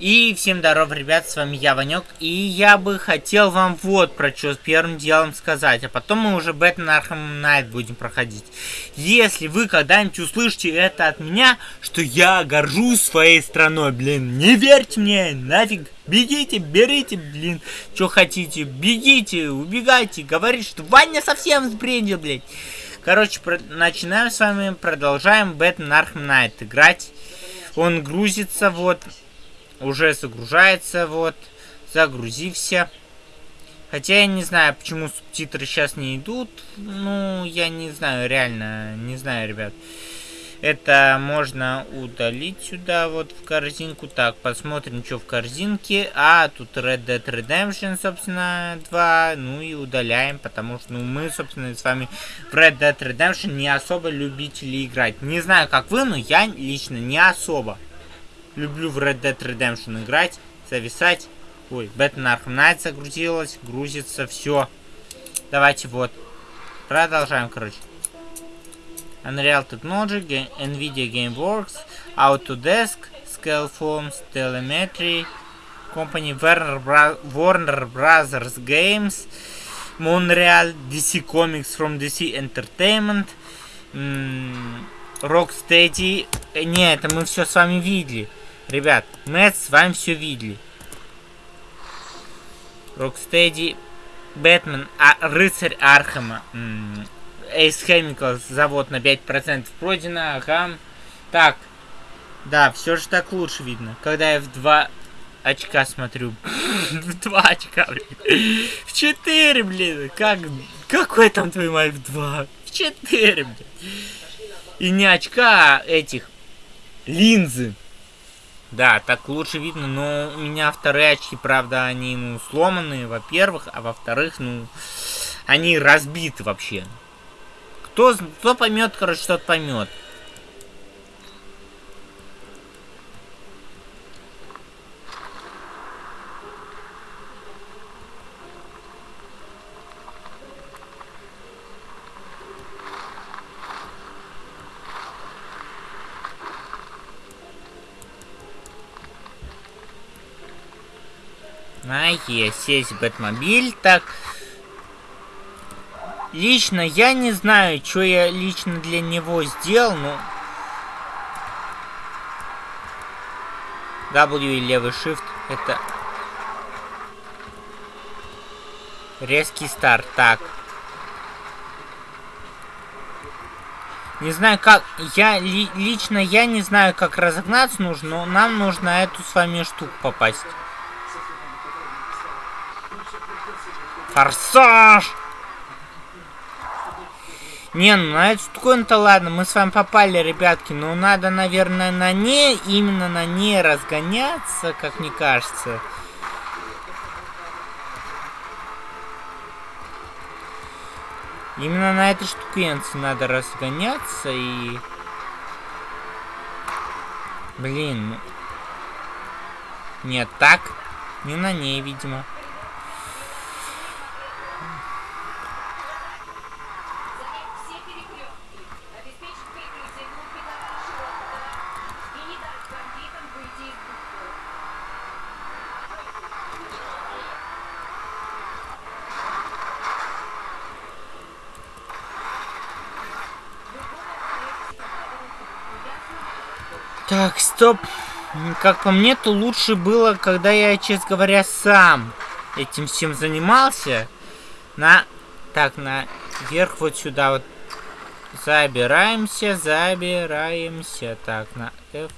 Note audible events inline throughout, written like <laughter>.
И всем здоров, ребят, с вами я, Ванек, и я бы хотел вам вот про что первым делом сказать, а потом мы уже Batman Arkham Knight будем проходить. Если вы когда-нибудь услышите это от меня, что я горжусь своей страной, блин, не верьте мне, нафиг, бегите, берите, блин, что хотите, бегите, убегайте, говорите, что Ваня совсем сбрендил, блядь. Короче, про начинаем с вами, продолжаем Batman Arkham Knight играть. Он грузится, вот, уже загружается, вот. Загрузился. Хотя я не знаю, почему субтитры сейчас не идут. Ну, я не знаю, реально, не знаю, ребят. Это можно удалить сюда, вот в корзинку. Так, посмотрим, что в корзинке. А, тут Red Dead Redemption, собственно, 2. Ну и удаляем, потому что, ну, мы, собственно, с вами в Red Dead Redemption не особо любители играть. Не знаю, как вы, но я лично не особо. Люблю в Red Dead Redemption играть, зависать. Ой, Batman Arkham Knight загрузилась, грузится, все. Давайте вот. Продолжаем, короче. Unreal Technology, NVIDIA GameWorks, Autodesk, Scaleforms, Telemetry, Company Warner, Bra Warner Brothers Games, Montreal, DC Comics from DC Entertainment, Rocksteady. Не, это мы все с вами видели. Ребят, мы с вами все видели. Рокстеди, Бэтмен, а, Рыцарь Архема, Эйс Chemicals, завод на 5% пройдено, ага. Так, да, все же так лучше видно. Когда я в два очка смотрю. <laughs> в два очка, блин. В четыре, блин. Как, какой там твой мать в два? В четыре, блин. И не очка, а этих линзы. Да, так лучше видно, но у меня вторые очки, правда, они, ну, сломанные, во-первых, а во-вторых, ну, они разбиты вообще. Кто, кто поймет, короче, тот поймет. На, есть, есть Бэтмобиль. Так. Лично я не знаю, что я лично для него сделал, но... W и левый shift это... Резкий старт. Так. Не знаю как... Я ли, лично я не знаю, как разогнаться нужно, но нам нужно эту с вами штуку попасть. Форсаж! Не, ну на эту штуковину-то ладно, мы с вами попали, ребятки. Но надо, наверное, на ней, именно на ней разгоняться, как мне кажется. Именно на этой штукенце надо разгоняться и... Блин. Ну. Нет, так. Не на ней, видимо. Так, стоп. Как по мне, то лучше было, когда я, честно говоря, сам этим всем занимался. На... Так, наверх вот сюда вот забираемся, забираемся. Так, на F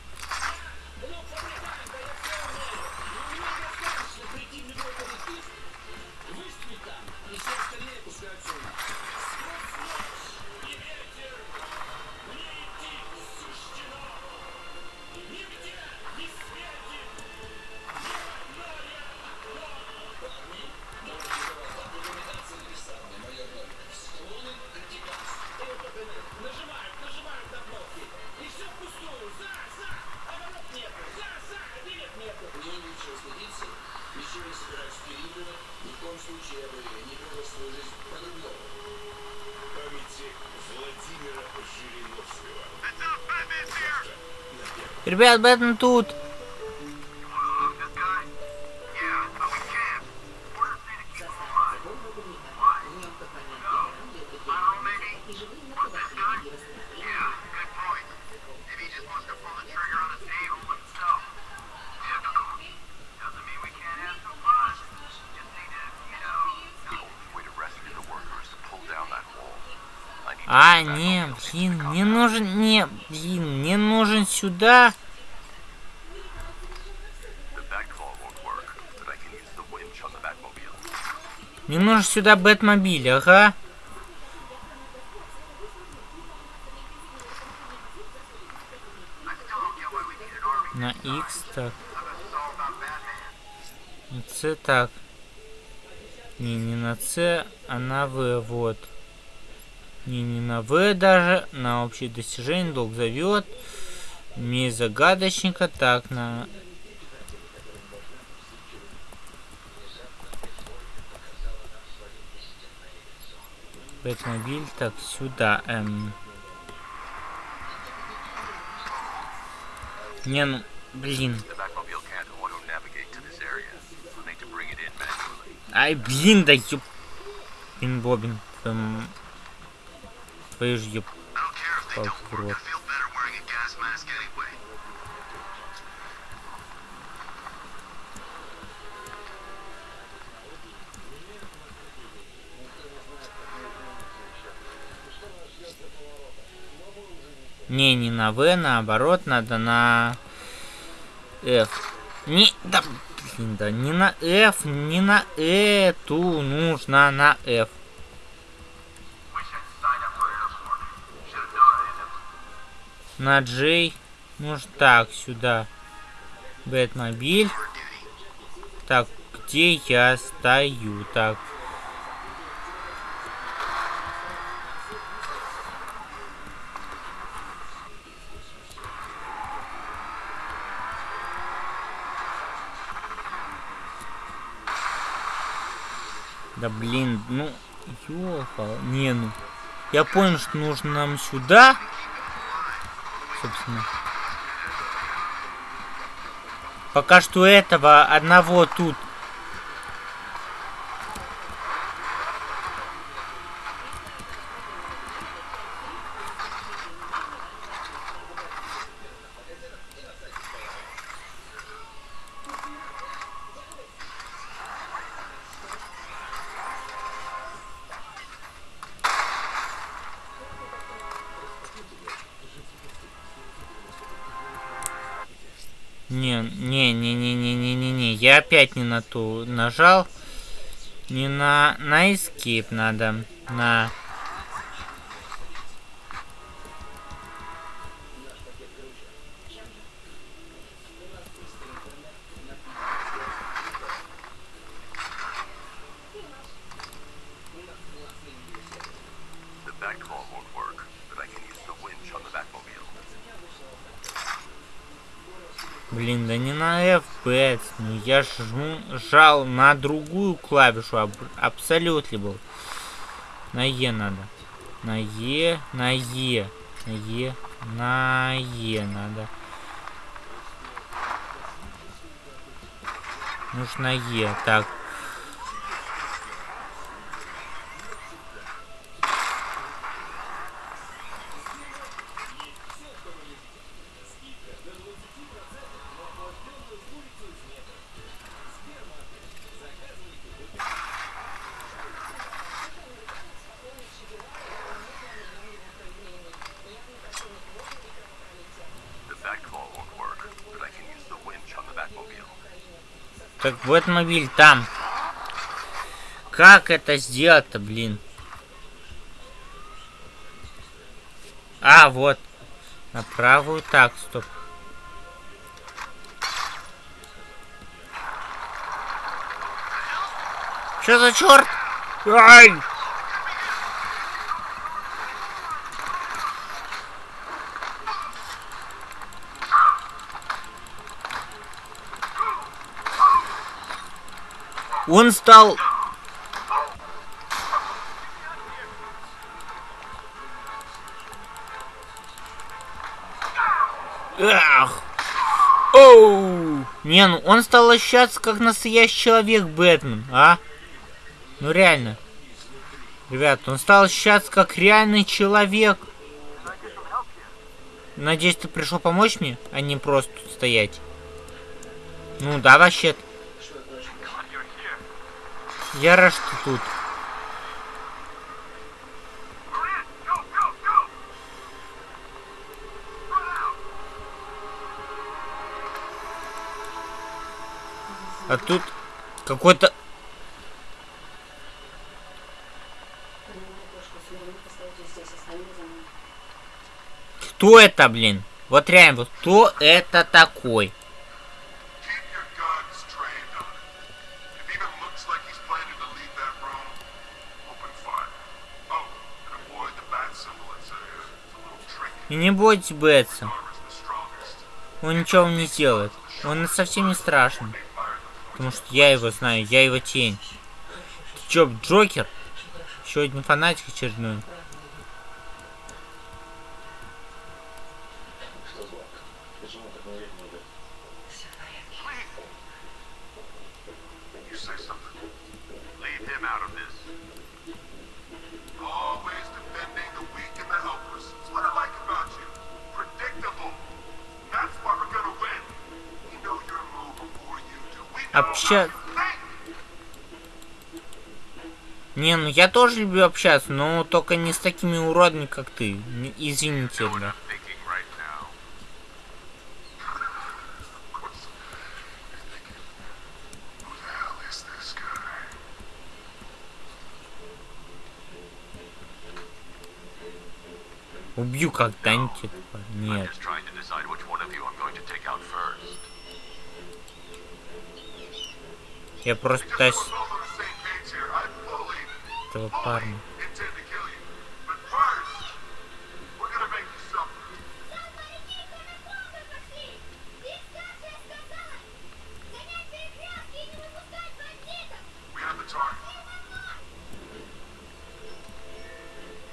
Ребят, Бэтмен тут. Сюда. Не нужен сюда Бэтмобиль, ага. На X так. На C так. Не, не на С, а на В, вот. Не, не на В даже, на общее достижение долг зовет. Месть загадочника, так, на... Бэтмобиль, так, сюда, эм... Не, ну, блин. Ай, блин, да ёп... Блин, Бобин. Эм... Твою ж ёп... Палку. Не, не на В, наоборот, надо на F. Не, да, блин, да, не на F, не на эту, нужно на F. На J, нужно так, сюда. Бэтмобиль. Так, где я стою? Так. Ну, ёлка, не ну. Я понял, что нужно нам сюда. Собственно. Пока что этого одного тут. Не, не, не, не, не, не, не, не. Я опять не на ту нажал. Не на, на escape надо. На... жал на другую клавишу. Аб, абсолютно был. На Е надо. На Е, на Е. На Е, на Е надо. Нужно Е. Так. Так Бэтмобиль там. Как это сделать-то, блин? А, вот. На правую. Так, стоп. Что за черт? Ай! Он стал... Эх! Оу! Не, ну он стал ощущаться как настоящий человек Бэтмен, а? Ну реально. Ребят, он стал ощущаться как реальный человек. Надеюсь, ты пришел помочь мне, а не просто стоять. Ну да, вообще-то. Я рад, что тут. А тут какой-то... Кто это, блин? Вот реально, кто это такой? И не бойтесь Бетса. Он ничего не сделает. Он совсем не страшный. Потому что я его знаю, я его тень. Ты чё, Джокер? Еще один фанатик очередной. Общаться. Не, ну я тоже люблю общаться, но только не с такими уродами, как ты. Извините, да. Убью когда-нибудь. Нет. Я просто пытаюсь... Этого парня.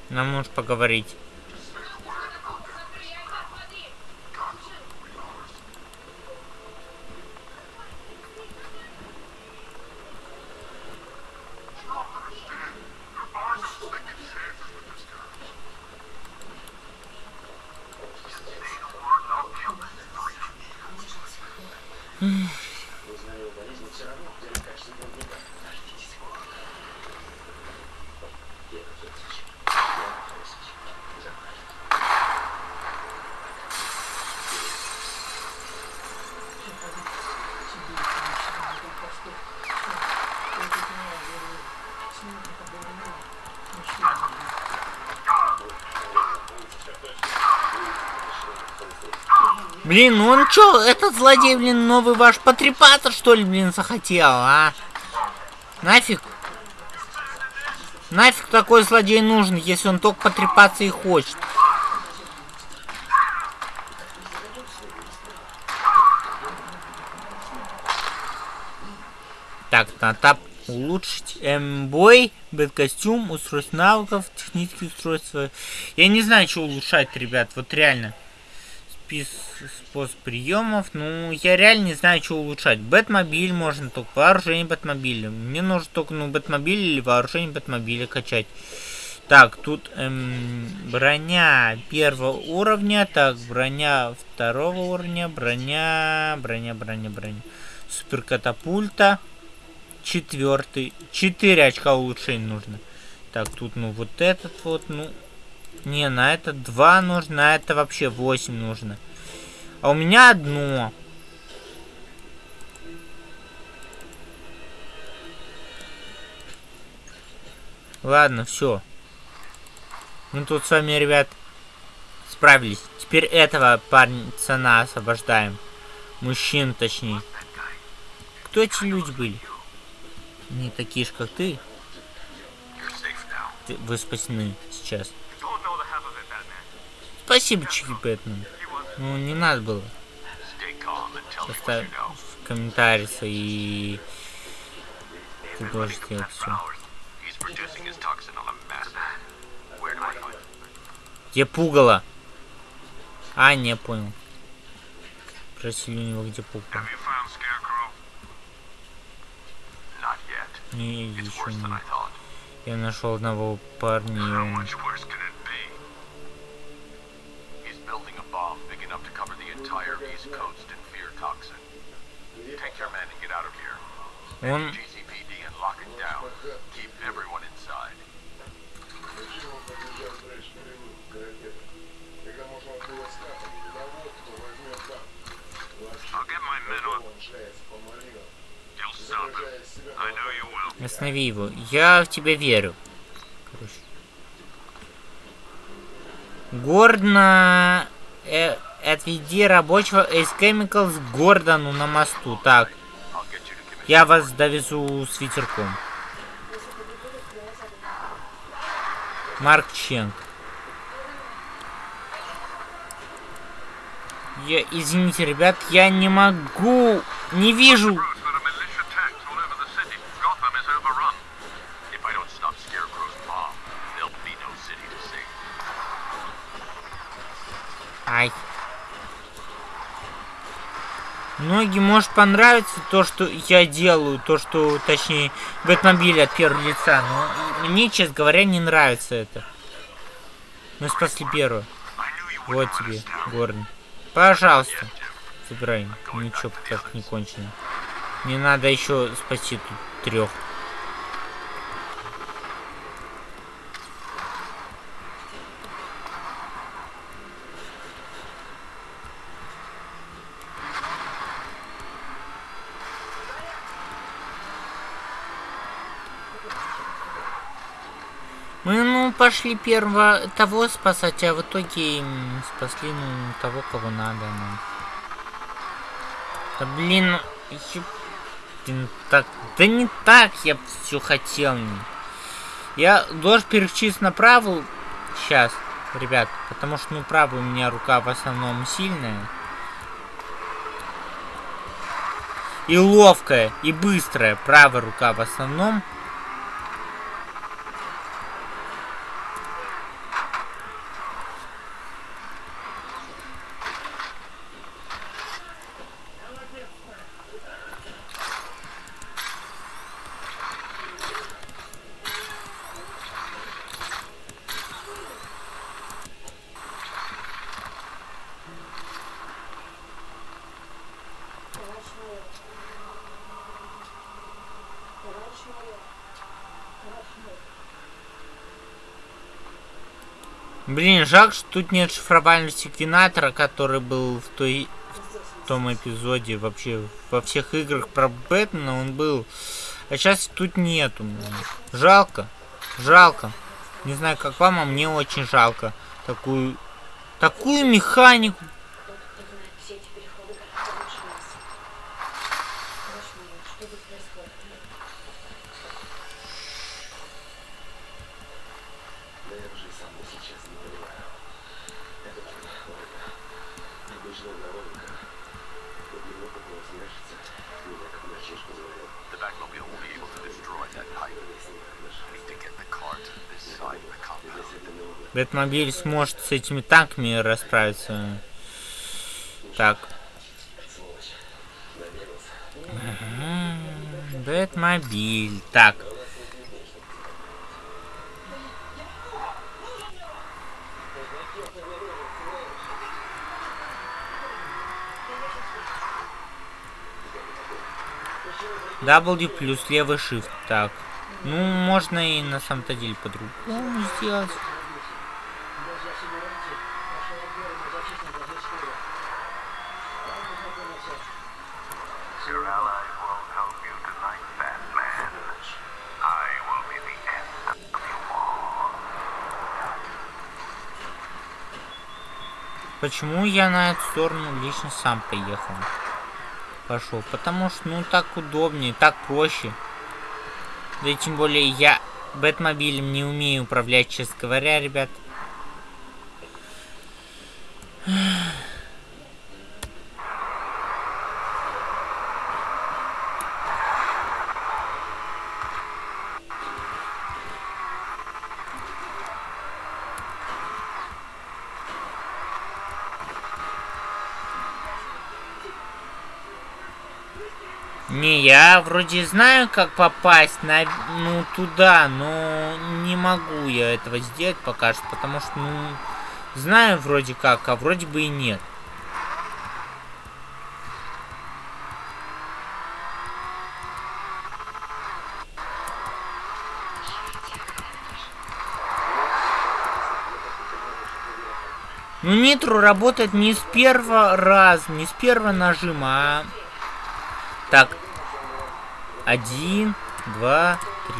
Нам нужно поговорить. 嗯。Блин, ну он чё, этот злодей, блин, новый ваш потрепаться, что ли, блин, захотел, а? Нафиг? Нафиг такой злодей нужен, если он только потрепаться и хочет? Так, на тап улучшить м-бой, бэт-костюм, устройство навыков, технические устройства. Я не знаю, что улучшать, ребят, вот реально способ приемов. Ну, я реально не знаю, что улучшать. Бэтмобиль можно только вооружение Бэтмобиля. Мне нужно только, ну, Бэтмобиль или вооружение Бэтмобиля качать. Так, тут эм, броня первого уровня. Так, броня второго уровня. Броня, броня, броня, броня. Суперкатапульта. Четвертый. Четыре очка улучшения нужно. Так, тут, ну, вот этот вот, ну, не, на это два нужно, на это вообще 8 нужно. А у меня одно. Ладно, все. Мы тут с вами, ребят, справились. Теперь этого парня цена освобождаем. Мужчин, точнее. Кто эти люди были? Не такие же, как ты. Вы спасены сейчас. Спасибо, Чики Бэтмен. Ну, не надо было. В комментарии и ты должен сделать все. Где пугало? А, не понял. Спросили у него, где пугало. Не, еще не. Я нашел одного парня, и он... Он... Останови его. Я в тебя верю. Короче. Гордно э, отведи рабочего из Chemicals Гордону на мосту. Так. Я вас довезу с ветерком. Марк Ченк. Я, извините, ребят, я не могу, не вижу. Ай. Многим может понравиться то, что я делаю, то, что, точнее, Бэтмобиль от первого лица, но мне, честно говоря, не нравится это. Мы спасли первого. Вот тебе, Горн. Пожалуйста. Забирай. Ничего так не кончено. Не надо еще спасти тут трех. Ну, пошли первого того спасать, а в итоге спасли, ну, того, кого надо нам. Да, блин. Блин, так... Да не так я все хотел. Я должен переключиться на правую сейчас, ребят, потому что, ну, правая у меня рука в основном сильная. И ловкая, и быстрая правая рука в основном. Блин, жалко, что тут нет шифровального секвенатора, который был в той в том эпизоде вообще во всех играх про Бэтмена он был. А сейчас тут нету. Жалко. Жалко. Не знаю, как вам, а мне очень жалко такую такую механику Бэтмобиль сможет с этими танками расправиться. Так. Бэтмобиль. Так. W плюс левый shift. Так. Ну, можно и на самом-то деле по-другому сделать. Почему я на эту сторону лично сам поехал? Пошел. Потому что, ну, так удобнее, так проще. Да и тем более я Бэтмобилем не умею управлять, честно говоря, ребят. Не, вроде знаю, как попасть на, ну, туда, но не могу я этого сделать пока что, потому что, ну, знаю вроде как, а вроде бы и нет. Ну, Нитру работает не с первого раза, не с первого нажима, а... Так, Один, два, три.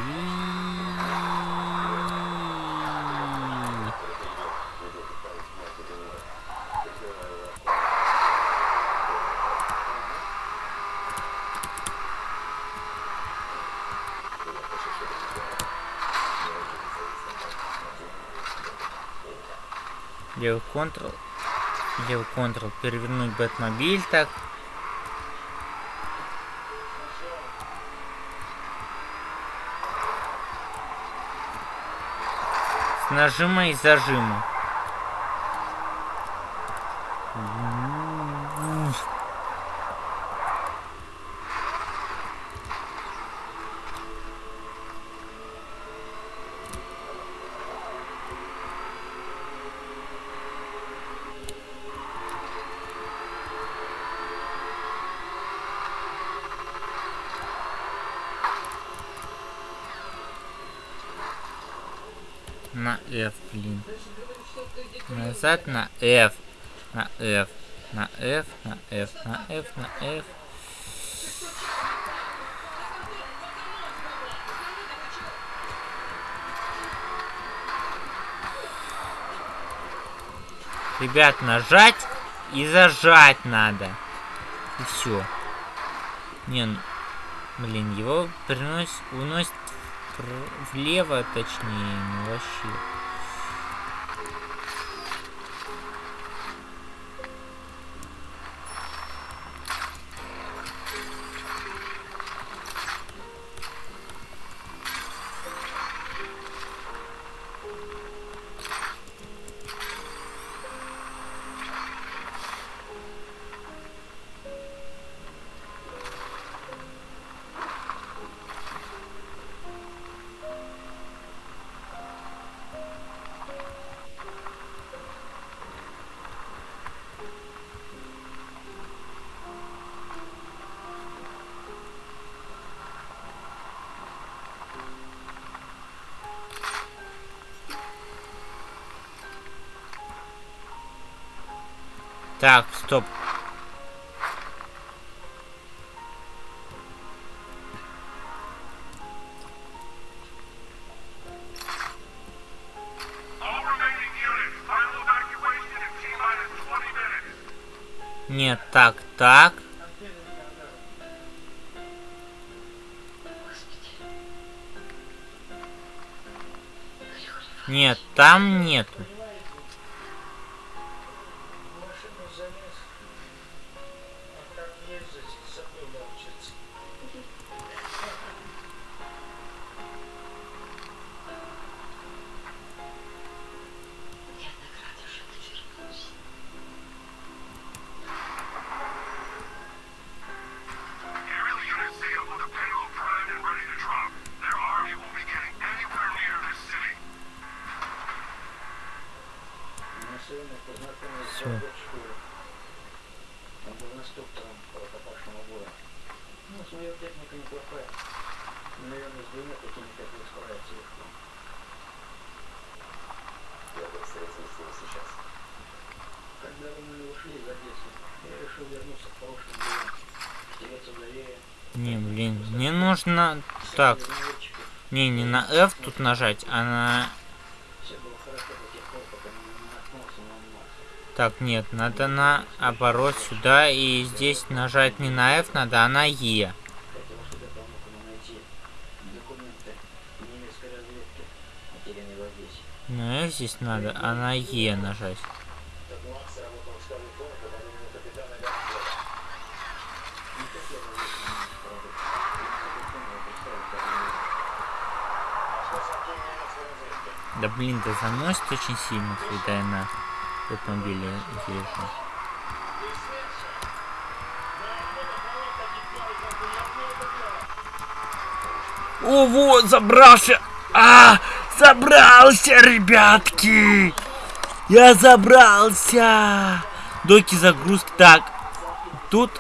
Левый контрол. Левый контрол. Перевернуть Бэтмобиль так. Нажима и зажима. На F, блин. Назад на F. На F. На F, на F, на F, на F. Ребят, нажать и зажать надо. И все. Не, ну, блин, его приносит, уносит влево, точнее, ну вообще. Так, стоп. Нет, так, так. Нет, там нету. Мне нужно... Так, не, не на F тут нажать, а на... Так, нет, надо на оборот сюда, и здесь нажать не на F надо, а на E. На F здесь надо, а на E нажать. Так Макс работал в штабе Тома под именем капитана Ганфлера. Не хотел бы я правда. Я не хотел представить, как они Что сообщил немецкой разведки? Да блин, да заносит очень сильно, когда я на автомобиле езжу. О, вот, забрался! А, забрался, ребятки! Я забрался! Доки загрузки. Так, тут...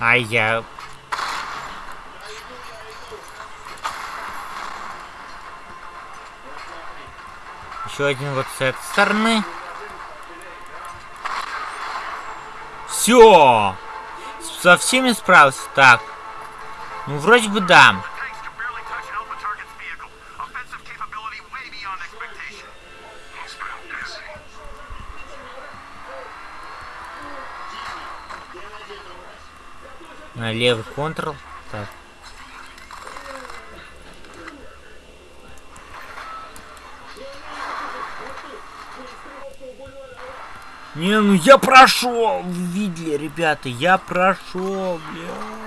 А я... Еще один вот с этой стороны. Все! Со всеми справился. Так. Ну, вроде бы да. Левый контрол. Так. Не, ну я прошел! Видели, ребята, я прошел, бля.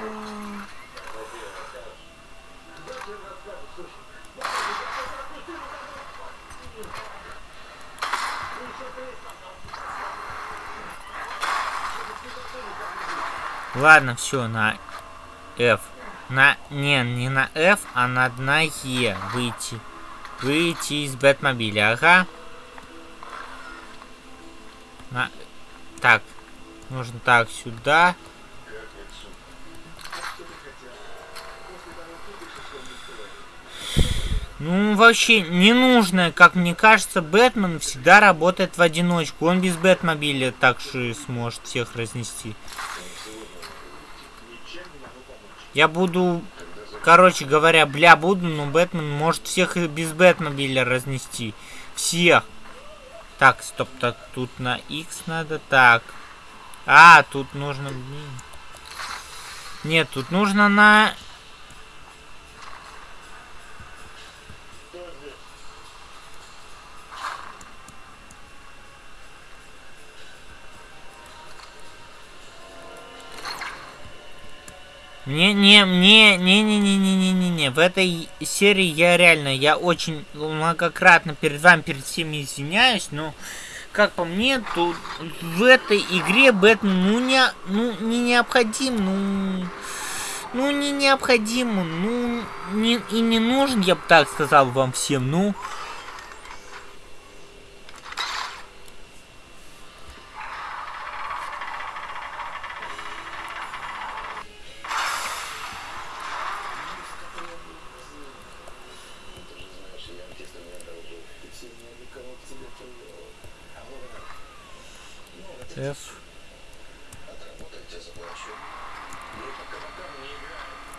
Ладно, все, на F. На, не, не на F, а на, на E выйти. Выйти из Бэтмобиля, ага. На, так, нужно так, сюда. Ну, вообще, не нужно, как мне кажется, Бэтмен всегда работает в одиночку. Он без Бэтмобиля так же сможет всех разнести. Я буду, короче говоря, бля буду, но Бэтмен может всех без Бэтмобиля разнести. Всех. Так, стоп, так, тут на X надо, так. А, тут нужно. Нет, тут нужно на... Не, не, мне, не, не, не, не, не, не, не. В этой серии я реально, я очень многократно перед вами, перед всеми извиняюсь, но как по мне, то в этой игре Бэтмен, ну не, ну не необходим, ну, ну не необходим, ну не и не нужен, я бы так сказал вам всем, ну.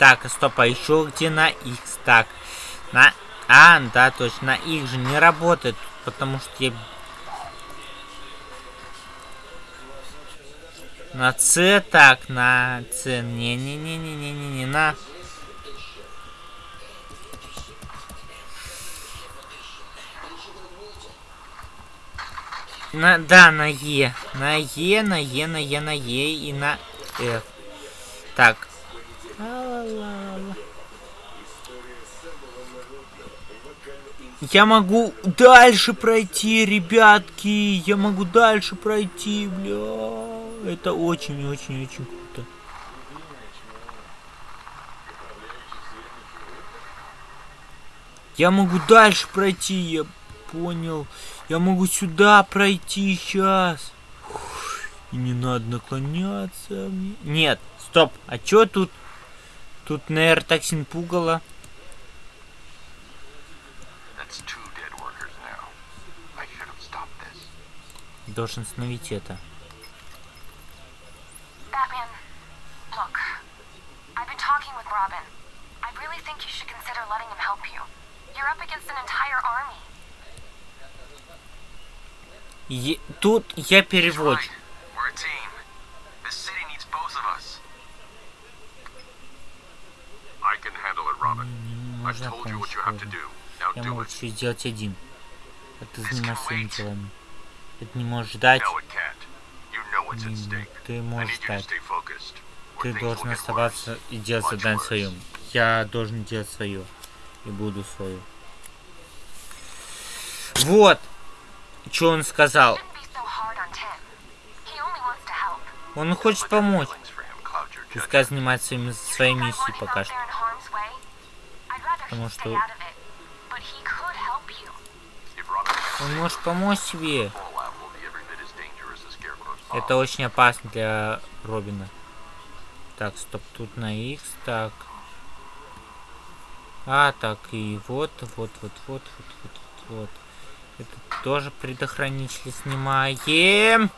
Так, стоп, а еще где на X? Так, на... А, да, точно, на X же не работает, потому что я... На C, так, на C, не-не-не-не-не-не, на... На, да, на Е. На Е, на Е, на Е, на Е и на F. Так. Я могу дальше пройти, ребятки. Я могу дальше пройти, бля. Это очень-очень-очень круто. Я могу дальше пройти, я понял. Я могу сюда пройти сейчас. И не надо наклоняться. Нет, стоп. А чё тут? Тут пугало. Have stopped this. Должен остановить это. Batman, look. I've been talking with Robin. I really think you should consider letting him help you. You're up against an entire army. Е- тут я переводчик. right. We're a team. This city needs both of us. I can handle it, Robin. I've Можно told you what you have to помощь. do. Now Я могу все сделать один. А ты занимайся своими делами. Это не может ждать. Не. Ты можешь ждать. Ты должен оставаться и делать задание своем. Я должен делать свое. И буду свое. Вот. Что он сказал. Он хочет помочь. Пускай занимается своей миссией пока что. If Robin Он может помочь себе. mom. Это очень опасно для Робина. Так, стоп, тут на X, так. А, так, и вот, вот, вот, вот, вот, вот, вот, вот. Это тоже предохранители снимаем.